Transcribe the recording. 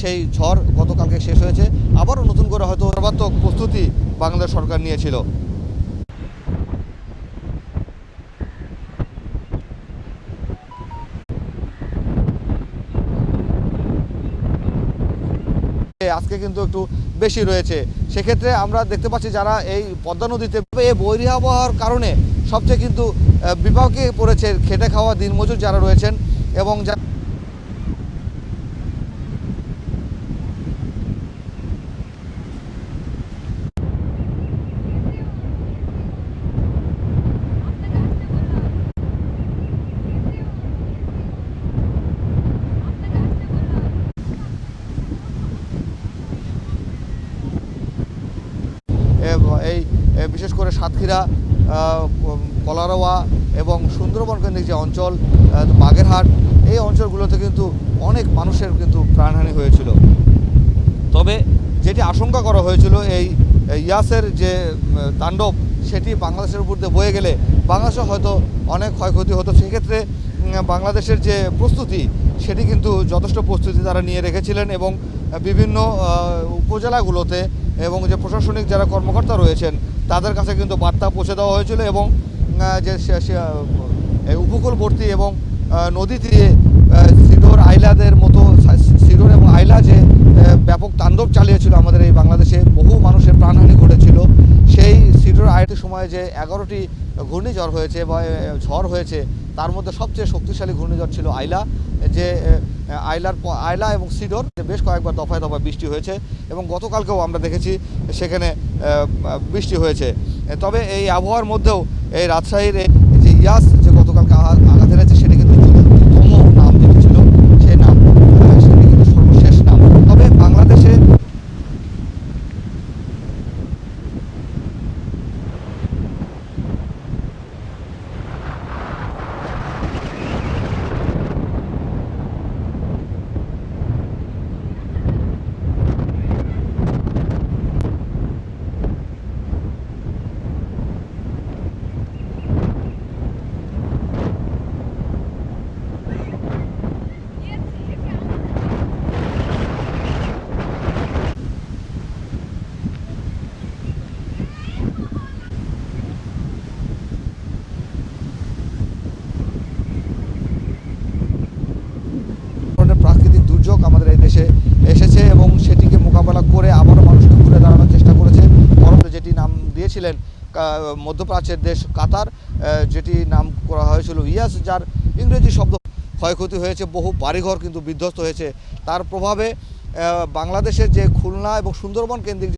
সেই ঝড় গতকালকে শেষ হয়েছে। আবারও নতুন করে হয়তো সর্বাত্মক প্রস্তুতি বাংলাদেশ সরকার নিয়েছিল। আজকে কিন্তু একটু বেশি রয়েছে। সেক্ষেত্রে আমরা দেখতে পাচ্ছি যারা এই পদ্মা নদীতে এই বৈরী আবহাওয়ার কারণে সবচেয়ে কিন্তু বিপাকে পড়েছে খেটে খাওয়া দিনমজুর যারা রয়েছেন এবং যা এই বিশেষ করে সাতক্ষীরা কলারোয়া এবং সুন্দরবন কেন্দ্রিক যে অঞ্চল বাগেরহাট, এই অঞ্চলগুলোতে কিন্তু অনেক মানুষের কিন্তু প্রাণহানি হয়েছিল। তবে যেটি আশঙ্কা করা হয়েছিল, এই ইয়াসের যে তাণ্ডব, সেটি বাংলাদেশের উপর দিয়ে বয়ে গেলে বাংলাদেশে হয়তো অনেক ক্ষয়ক্ষতি হতো। সেক্ষেত্রে বাংলাদেশের যে প্রস্তুতি, সেটি কিন্তু যথেষ্ট প্রস্তুতি তারা নিয়ে রেখেছিলেন এবং বিভিন্ন উপজেলাগুলোতে এবং যে প্রশাসনিক যারা কর্মকর্তা রয়েছেন, তাদের কাছে কিন্তু বার্তা পৌঁছে দেওয়া হয়েছিল এবং যে উপকূলবর্তী এবং নদী তীরে সিডোর আইলাদের মতো সিডোর এবং আইলা যে ব্যাপক তাণ্ডব চালিয়েছিল আমাদের এই বাংলাদেশে, বহু মানুষের প্রাণহানি ঘটেছিল। সেই সিডোর আইলার সময়ে যে এগারোটি ঘূর্ণিঝড় হয়েছে বা ঝড় হয়েছে, তার মধ্যে সবচেয়ে শক্তিশালী ঘূর্ণিঝড় ছিল আইলা। যে আইলার আয়লা এবং সিডর বেশ কয়েকবার দফায় দফায় বৃষ্টি হয়েছে এবং গতকালকেও আমরা দেখেছি সেখানে বৃষ্টি হয়েছে। তবে এই আবহাওয়ার মধ্যেও এই রাজশাহীর যে ইয়াস যে গতকালকে আঘাত এনেছে সেটি কিন্তু চতুর্থতম নাম যেটি ছিল সেই নাম আহ, সেটি কিন্তু সর্বশেষ নাম তবে বাংলাদেশে ধরনের প্রাকৃতিক দুর্যোগ দেশে এসেছে এবং সেটিকে মোকাবেলা করে আবারও মানুষকে ঘুরে দাঁড়ানোর চেষ্টা করেছে। পরবর্তী যেটি নাম দিয়েছিলেন মধ্যপ্রাচ্যের দেশ কাতার যেটি নাম করা হয়েছিল ইয়াস, যার ইংরেজি শব্দ ক্ষয়ক্ষতি হয়েছে, বহু বাড়িঘর কিন্তু বিধ্বস্ত হয়েছে। তার প্রভাবে বাংলাদেশের যে খুলনা এবং সুন্দরবন কেন্দ্রিক